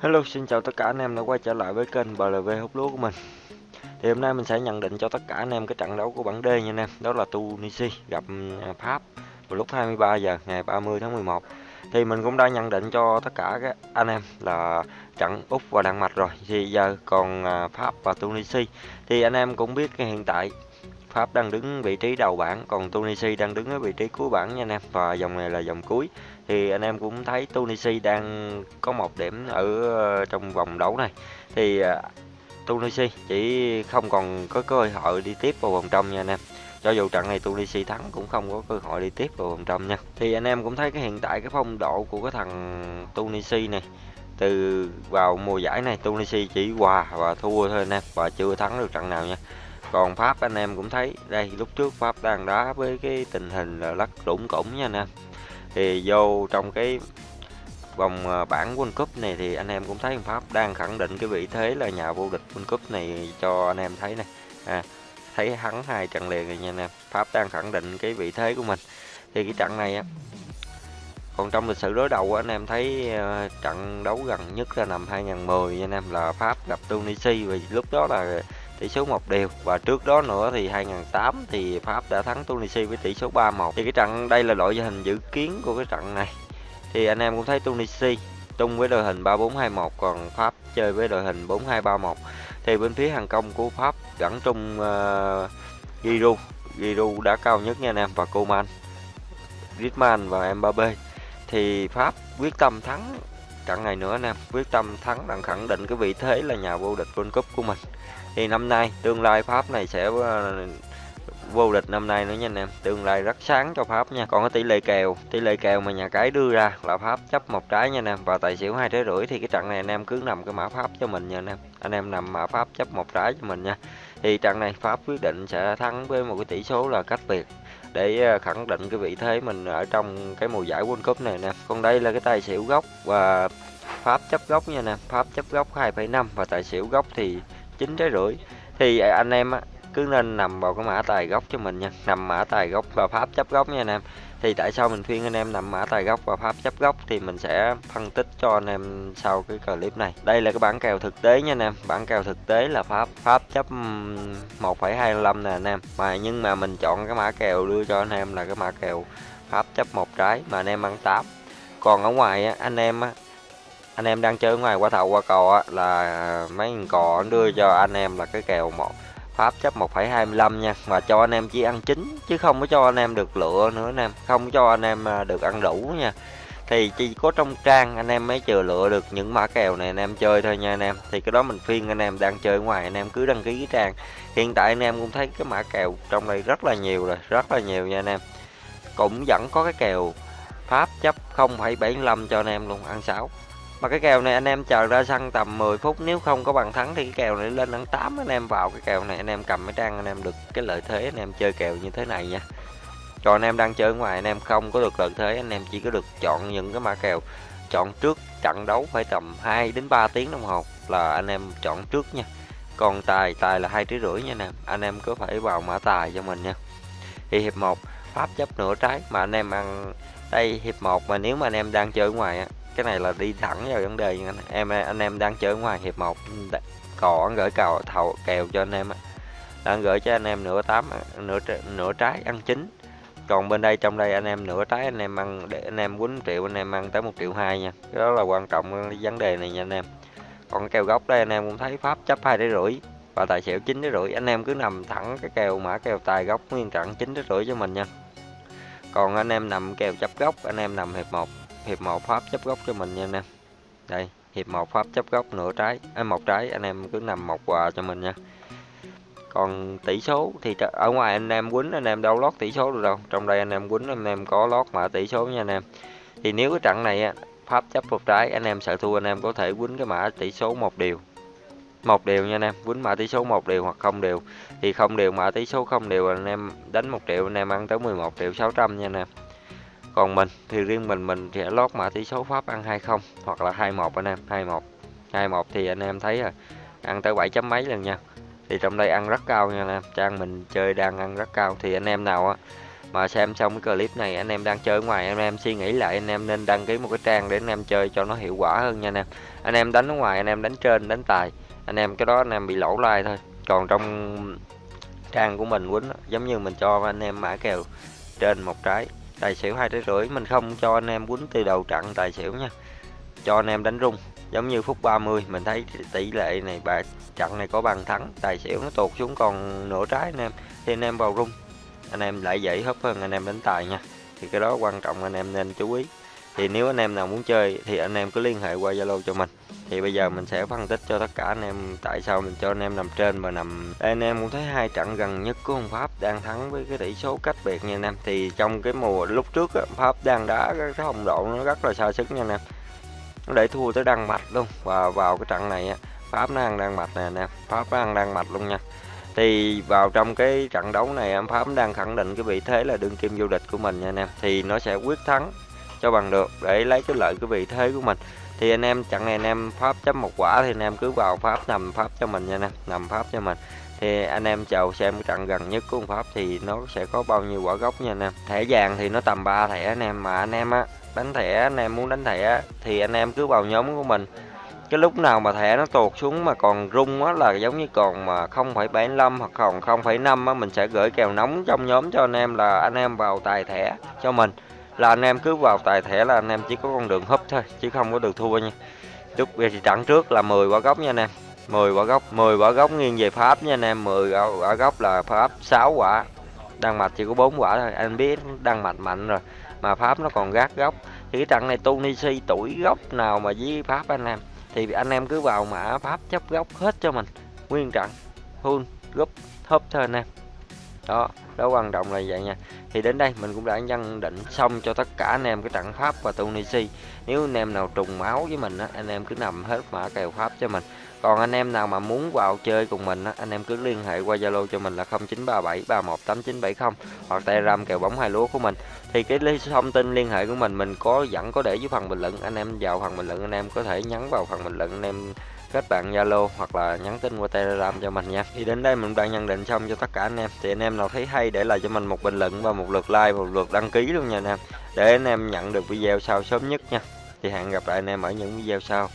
Hello, xin chào tất cả anh em đã quay trở lại với kênh BLV hút lúa của mình. Thì hôm nay mình sẽ nhận định cho tất cả anh em cái trận đấu của bảng D nha anh em. Đó là Tunisia gặp ừ, Pháp vào lúc 23 giờ ngày 30 tháng 11. Thì mình cũng đã nhận định cho tất cả các anh em là trận Úc và Đan Mạch rồi. Thì giờ còn à, Pháp và Tunisia. Thì anh em cũng biết hiện tại Pháp đang đứng vị trí đầu bảng, còn Tunisia đang đứng ở vị trí cuối bảng nha anh em. Và dòng này là dòng cuối. Thì anh em cũng thấy Tunisia đang có một điểm ở ờ, trong vòng đấu này. Thì ờ, Tunisia chỉ không còn có cơ hội đi tiếp vào vòng trong nha anh em. Cho dù trận này Tunisia thắng cũng không có cơ hội đi tiếp vào vòng trong nha. Thì anh em cũng thấy cái hiện tại, cái phong độ của cái thằng Tunisia này, từ vào mùa giải này Tunisia chỉ hòa và thua thôi anh em, và chưa thắng được trận nào nha còn Pháp anh em cũng thấy đây lúc trước Pháp đang đá với cái tình hình là lắc lũng củng nha anh em. Thì vô trong cái vòng ờ, bảng World Cup này thì anh em cũng thấy Pháp đang khẳng định cái vị thế là nhà vô địch World Cup này cho anh em thấy này à, thấy hắn hai trận liền rồi nha anh em. Pháp đang khẳng định cái vị thế của mình. Thì cái trận này á còn trong lịch sử đối đầu anh em thấy ờ, trận đấu gần nhất là năm 2010 anh em là Pháp gặp Tunisia. Và lúc đó là tỷ số một đều. Và trước đó nữa thì 2008 thì Pháp đã thắng Tunisia với tỷ số 3-1 thì cái trận đây là đội hình dự kiến của cái trận này. Thì anh em cũng thấy Tunisia tung với đội hình 3421 còn Pháp chơi với đội hình 4231 thì bên phía hàng công của Pháp dẫn trung uh, ờ, Giroud. Giroud đã cao nhất nha anh em và Coman Griezmann và Mbappe thì Pháp quyết tâm thắng trận này nữa anh em. Quyết tâm thắng đang khẳng định cái vị thế là nhà vô địch World Cup của mình thì năm nay tương lai Pháp này sẽ ờ, vô địch năm nay nữa nha anh em. Tương lai rất sáng cho Pháp nha. Còn cái tỷ lệ kèo tỷ lệ kèo mà nhà cái đưa ra là Pháp chấp một trái nha anh em. Và tài xỉu hai trái rưỡi thì cái trận này anh em cứ nằm cái mã Pháp cho mình nha anh em. Anh em nằm mã Pháp chấp một trái cho mình nha. Thì trận này Pháp quyết định sẽ thắng với một cái tỷ số là cách biệt để ờ, khẳng định cái vị thế mình ở trong cái mùa giải World Cup này nè. Còn đây là cái tài xỉu gốc và Pháp chấp gốc nha nè Pháp chấp gốc 2,5 và tài xỉu gốc thì chín trái rưỡi. Thì à, anh em á, cứ nên nằm vào cái mã tài gốc cho mình nha. Nằm mã tài gốc và pháp chấp gốc nha anh em. Thì tại sao mình khuyên anh em nằm mã tài gốc và pháp chấp gốc thì mình sẽ phân tích cho anh em sau cái clip này. Đây là cái bản kèo thực tế nha anh em. Bản kèo thực tế là pháp pháp chấp 1,25 nè anh em. Mà nhưng mà mình chọn cái mã kèo đưa cho anh em là cái mã kèo pháp chấp một trái mà anh em ăn 8 còn ở ngoài anh em anh em đang chơi ngoài qua thầu qua cò á, là mấy con cò đưa cho anh em là cái kèo một pháp chấp 1,25 nha và cho anh em chỉ ăn chín chứ không có cho anh em được lựa nữa anh em không cho anh em à, được ăn đủ nha. Thì chỉ có trong trang anh em mới chờ lựa được những mã kèo này anh em chơi thôi nha anh em. Thì cái đó mình phiên anh em đang chơi ngoài anh em cứ đăng ký cái trang. Hiện tại anh em cũng thấy cái mã kèo trong đây rất là nhiều rồi rất là nhiều nha anh em. Cũng vẫn có cái kèo pháp chấp 0,75 cho anh em luôn ăn 6 mà cái kèo này anh em chờ ra sân tầm 10 phút nếu không có bằng thắng thì cái kèo này lên ăn 8 anh em vào cái kèo này anh em cầm cái trang anh em được cái lợi thế anh em chơi kèo như thế này nha còn anh em đang chơi ngoài anh em không có được lợi thế anh em chỉ có được chọn những cái mã kèo chọn trước trận đấu phải tầm 2 đến 3 tiếng đồng hồ là anh em chọn trước nha còn tài tài là hai tiếng rưỡi nha nè anh em cứ phải vào mã tài cho mình nha thì hiệp 1 pháp chấp nửa trái mà anh em ăn đây hiệp 1 mà nếu mà anh em đang chơi ngoài á cái này là đi thẳng vào vấn đề anh em anh em đang chơi ngoài hiệp 1 cò gửi cầu thầu kèo cho anh em đang gửi cho anh em nửa tám nửa nửa trái ăn chín còn bên đây trong đây anh em nửa trái anh em ăn để anh em quýnh triệu anh em ăn tới một triệu hai nha cái đó là quan trọng vấn đề này nha anh em còn cái kèo gốc đây anh em cũng thấy pháp chấp hai để rưỡi và tài xỉu chín để rưỡi anh em cứ nằm thẳng cái kèo mã kèo tài gốc nguyên trận chín để rưỡi cho mình nha còn anh em nằm kèo chấp gốc anh em nằm hiệp 1 hiệp 1 pháp chấp góc cho mình nha anh em. Đây hiệp 1 pháp chấp góc nửa trái à, một trái anh em cứ nằm một quà cho mình nha. Còn tỷ số thì ở ngoài anh em quýnh anh em đâu lót tỷ số được đâu. Trong đây anh em quýnh anh em có lót mã tỷ số nha anh em. Thì nếu cái trận này pháp chấp một trái anh em sợ thua anh em có thể quýnh cái mã tỷ số một điều một điều nha anh em quýnh mã tỷ số một điều hoặc không điều thì không điều mã tỷ số không điều anh em đánh một triệu anh em ăn tới 11 triệu 600 nha anh em còn mình thì riêng mình mình sẽ lót mã tỷ số Pháp ăn 20 hoặc là 21 anh em 21 21 thì anh em thấy à ăn tới 7 chấm mấy lần nha. Thì trong đây ăn rất cao nha anh em. Trang mình chơi đang ăn rất cao. Thì anh em nào á mà xem xong cái clip này, anh em đang chơi ngoài, anh em suy nghĩ lại, anh em nên đăng ký một cái trang để anh em chơi cho nó hiệu quả hơn nha anh em. Anh em đánh ở ngoài, anh em đánh trên, đánh tài. Anh em cái đó anh em bị lỗ like thôi. Còn trong trang của mình quýnh giống như mình cho anh em mã kèo trên một trái tài xỉu hai trái rưỡi, mình không cho anh em quýnh từ đầu trận tài xỉu nha. Cho anh em đánh rung, giống như phút 30 mình thấy tỷ lệ này, bà trận này có bàn thắng, tài xỉu nó tụt xuống còn nửa trái anh em, thì anh em vào rung. Anh em lại dễ hấp hơn anh em đánh tài nha, thì cái đó quan trọng, anh em nên chú ý. Thì nếu anh em nào muốn chơi thì anh em cứ liên hệ qua Zalo cho mình thì bây giờ mình sẽ phân tích cho tất cả anh em tại sao mình cho anh em nằm trên và nằm. Anh em cũng thấy hai trận gần nhất của ông Pháp đang thắng với cái tỷ số cách biệt nha anh em. Thì trong cái mùa lúc trước á, Pháp đang đá cái hồng độ nó rất là xa sức nha anh em. Nó để thua tới Đan Mạch luôn. Và vào cái trận này á, Pháp nó ăn Đan Mạch nè anh em. Pháp nó ăn Đan Mạch luôn nha. Thì vào trong cái trận đấu này em Pháp đang khẳng định cái vị thế là đương kim vô địch của mình nha anh em. Thì nó sẽ quyết thắng cho bằng được để lấy cái lợi cái vị thế của mình thì anh em chặn này anh em pháp chấm một quả thì anh em cứ vào pháp nằm pháp cho mình nha anh em nằm pháp cho mình. Thì anh em chờ xem cái trận gần nhất của ông pháp thì nó sẽ có bao nhiêu quả gốc nha anh em. Thẻ vàng thì nó tầm 3 thẻ anh em mà anh em á đánh thẻ anh em muốn đánh thẻ thì anh em cứ vào nhóm của mình. Cái lúc nào mà thẻ nó tuột xuống mà còn rung á là giống như còn mà 0,75 hoặc còn 0,5 á mình sẽ gửi kèo nóng trong nhóm cho anh em là anh em vào tài thẻ cho mình là anh em cứ vào tài thẻ là anh em chỉ có con đường húp thôi chứ không có được thua nha. Lúc thì trận trước là 10 quả gốc nha anh em. 10 quả gốc 10 quả gốc nghiêng về pháp nha anh em. 10 quả gốc là pháp 6 quả. Đăng mạch chỉ có 4 quả thôi anh biết đăng mạch mạnh rồi. Mà pháp nó còn gác góc. Thì cái trận này Tunisia tuổi góc nào mà với pháp anh em. Thì anh em cứ vào mã pháp chấp góc hết cho mình. Nguyên trận full gấp, hấp thôi anh em đó đó quan trọng là vậy nha thì đến đây mình cũng đã nhận định xong cho tất cả anh em cái trận pháp và tunisia nếu anh em nào trùng máu với mình á anh em cứ nằm hết mã kèo pháp cho mình còn anh em nào mà muốn vào chơi cùng mình á, anh em cứ liên hệ qua Zalo cho mình là 0937318970 hoặc Telegram kèo bóng hai lúa của mình. Thì cái thông tin liên hệ của mình mình có dẫn có để dưới phần bình luận. Anh em vào phần bình luận anh em có thể nhắn vào phần bình luận anh em kết bạn Zalo hoặc là nhắn tin qua Telegram cho mình nha. Thì đến đây mình đã nhận định xong cho tất cả anh em. Thì anh em nào thấy hay để lại cho mình một bình luận và một lượt like, một lượt đăng ký luôn nha anh em. Để anh em nhận được video sau sớm nhất nha. Thì hẹn gặp lại anh em ở những video sau.